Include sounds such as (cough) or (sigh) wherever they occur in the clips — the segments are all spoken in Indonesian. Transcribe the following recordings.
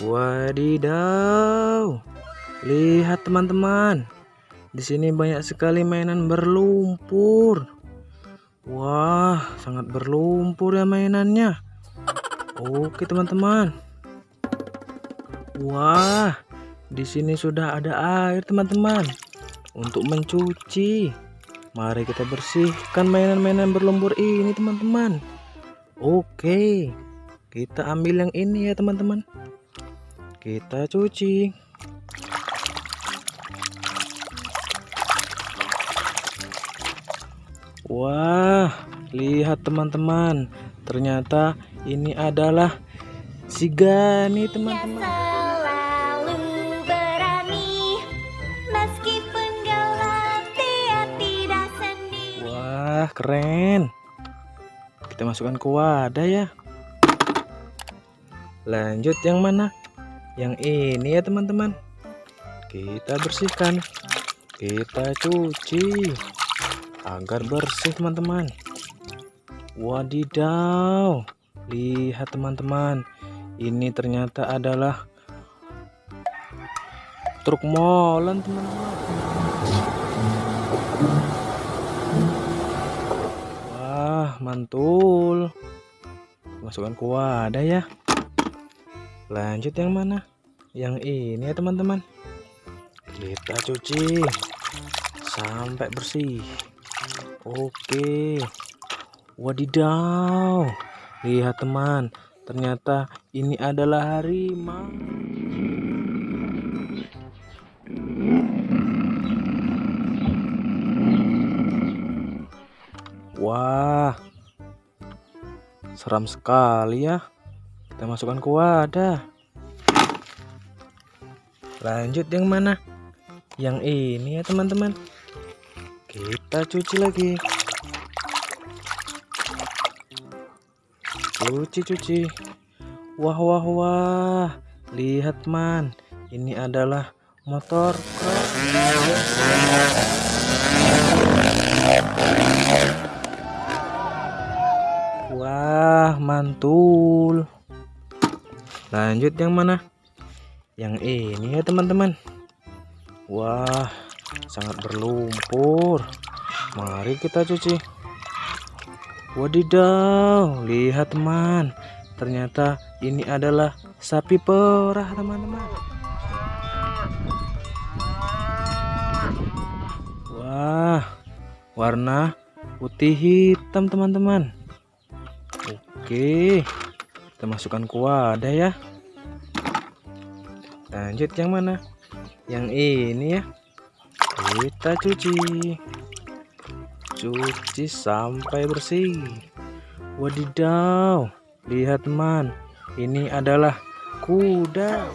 Wadidaw. Lihat teman-teman. Di sini banyak sekali mainan berlumpur. Wah, sangat berlumpur ya mainannya. Oke, teman-teman. Wah, di sini sudah ada air, teman-teman. Untuk mencuci. Mari kita bersihkan mainan-mainan berlumpur ini, teman-teman. Oke. Kita ambil yang ini ya, teman-teman. Kita cuci. Wah, lihat teman-teman. Ternyata ini adalah si Gani, teman-teman. Wah, keren. Kita masukkan ke wadah ya. Lanjut yang mana? Yang ini ya, teman-teman. Kita bersihkan. Kita cuci agar bersih, teman-teman. Wadidaw. Lihat, teman-teman. Ini ternyata adalah truk molen, teman-teman. Wah, mantul. Masukkan ke wadah ya. Lanjut yang mana? Yang ini ya, teman-teman. Kita cuci sampai bersih. Oke. Wadidaw. Lihat, teman. Ternyata ini adalah harimau. Wah, seram sekali ya. Kita masukkan ke wadah. Lanjut yang mana? Yang ini ya teman-teman. Kita cuci lagi. Cuci cuci. Wah wah wah. Lihat man. Ini adalah motor. Wah, mantul. Lanjut yang mana? Yang ini ya, teman-teman. Wah, sangat berlumpur. Mari kita cuci. Wadidaw, lihat teman. Ternyata ini adalah sapi perah, teman-teman. Wah, warna putih hitam, teman-teman. Oke, kita masukkan ke wadah ya. Lanjut yang mana? Yang ini ya. Kita cuci. Cuci sampai bersih. Wadidaw. Lihat teman. Ini adalah kuda.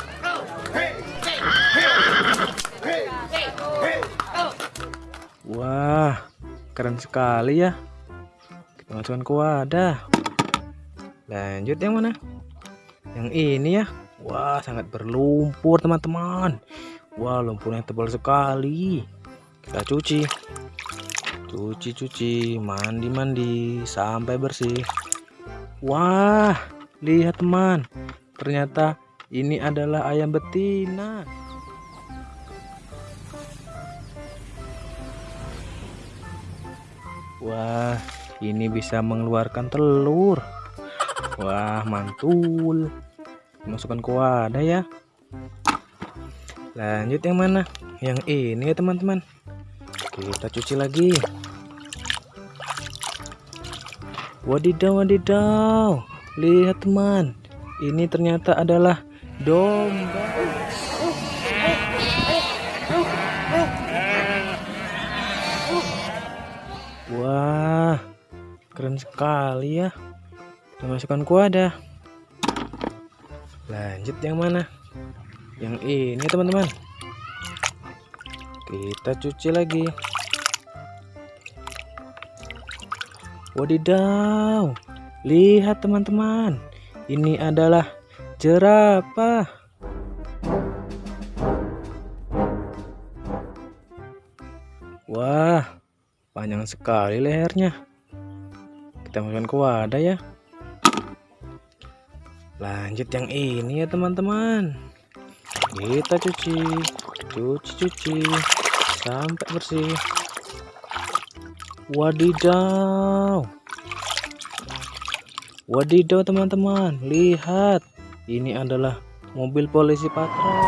Wah, keren sekali ya. Kita masukkan ke wadah. Lanjut yang mana? Yang ini ya. Wah, sangat berlumpur teman-teman. Wah, lumpurnya tebal sekali. Kita cuci. Cuci-cuci, mandi-mandi sampai bersih. Wah, lihat teman. Ternyata ini adalah ayam betina. Wah, ini bisa mengeluarkan telur. Wah, mantul. Masukkan ke wadah ya. Lanjut yang mana? Yang ini ya, teman-teman. Kita cuci lagi. Wadidaw, wadidaw. Lihat, teman. Ini ternyata adalah domba. Wah, keren sekali ya. Masukkan ke wadah. Lanjut yang mana? Yang ini teman-teman. Kita cuci lagi. Wadidaw. Lihat teman-teman. Ini adalah jerapah. Wah, panjang sekali lehernya. Kita masukkan ke wadah ya. Lanjut yang ini ya teman-teman. Kita cuci cuci-cuci sampai bersih. Wadidaw. Wadidaw teman-teman. Lihat ini adalah mobil polisi patrol.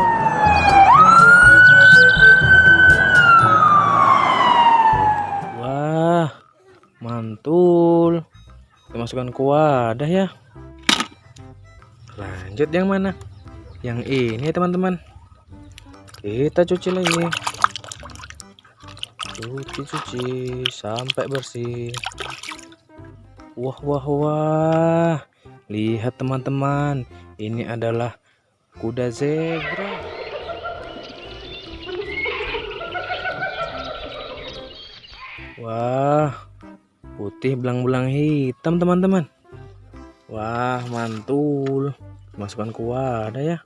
Wah mantul. Masukkan ke wadah ya lanjut yang mana? Yang ini teman-teman. Kita cuci lagi. Cuci-cuci sampai bersih. Wah wah wah. Lihat teman-teman. Ini adalah kuda zebra. Wah putih belang-belang hitam teman-teman wah mantul. Masukkan ke wadah ya.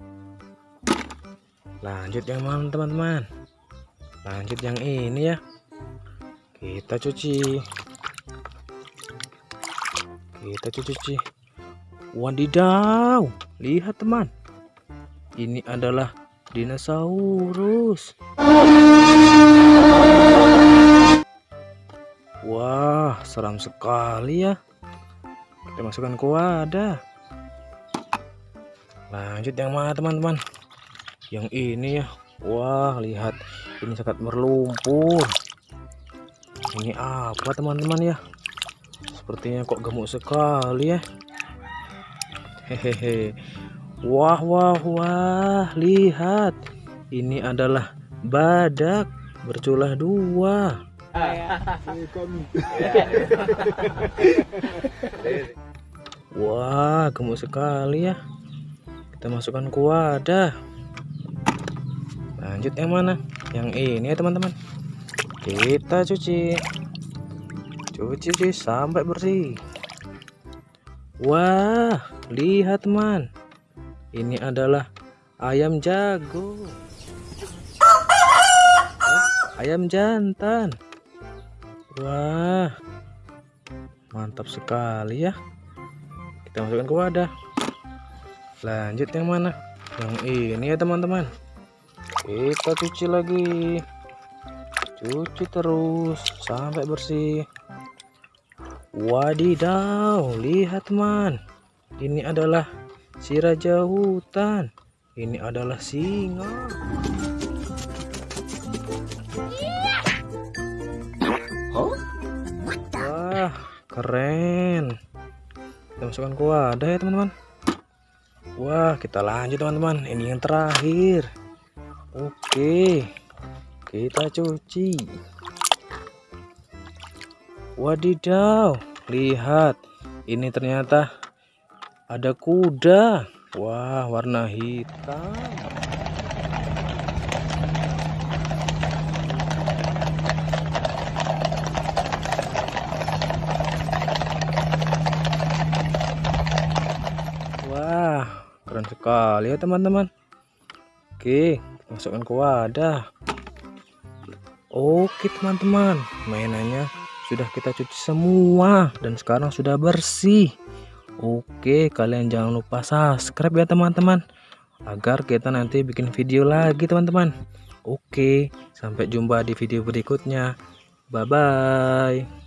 Lanjut yang mana teman-teman? Lanjut yang ini ya. Kita cuci. Kita cuci wadidaw lihat teman. Ini adalah dinosaurus. Wah seram sekali ya kita masukkan ke wadah. Lanjut yang mana teman-teman? Yang ini ya. Wah lihat. Ini sangat berlumpur. Ini apa teman-teman ya? Sepertinya kok gemuk sekali ya. Hehehe. Wah wah wah. Lihat. Ini adalah badak berculah dua (laughs) wah gemuk sekali ya. Kita masukkan ke wadah lanjut yang mana? Yang ini ya teman-teman. Kita cuci. Cuci cuci sampai bersih. Wah lihat teman ini adalah ayam jago. Oh, ayam jantan. Wah mantap sekali ya kita masukkan ke wadah. Lanjut yang mana? Yang ini ya teman-teman. Kita cuci lagi. Cuci terus sampai bersih. Wadidaw lihat teman ini adalah si raja hutan. Ini adalah singa. Wah keren kita masukkan ke wadah ya teman-teman. Wah kita lanjut teman-teman. Ini yang terakhir. Oke kita cuci. Wadidaw lihat. Ini ternyata ada kuda. Wah warna hitam wah keren sekali ya teman-teman. Oke masukkan ke wadah. Oke teman-teman. Mainannya sudah kita cuci semua dan sekarang sudah bersih. Oke kalian jangan lupa subscribe ya teman-teman agar kita nanti bikin video lagi teman-teman. Oke sampai jumpa di video berikutnya. Bye bye